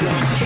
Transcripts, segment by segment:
Yeah.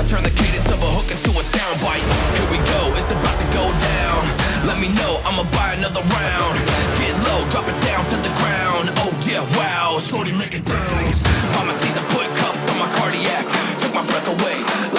I turn the cadence of a hook into a sound bite. Here we go, it's about to go down. Let me know, I'ma buy another round. Get low, drop it down to the ground. Oh yeah, wow, shorty make it bounce. Mama see the put cuffs on my cardiac. Took my breath away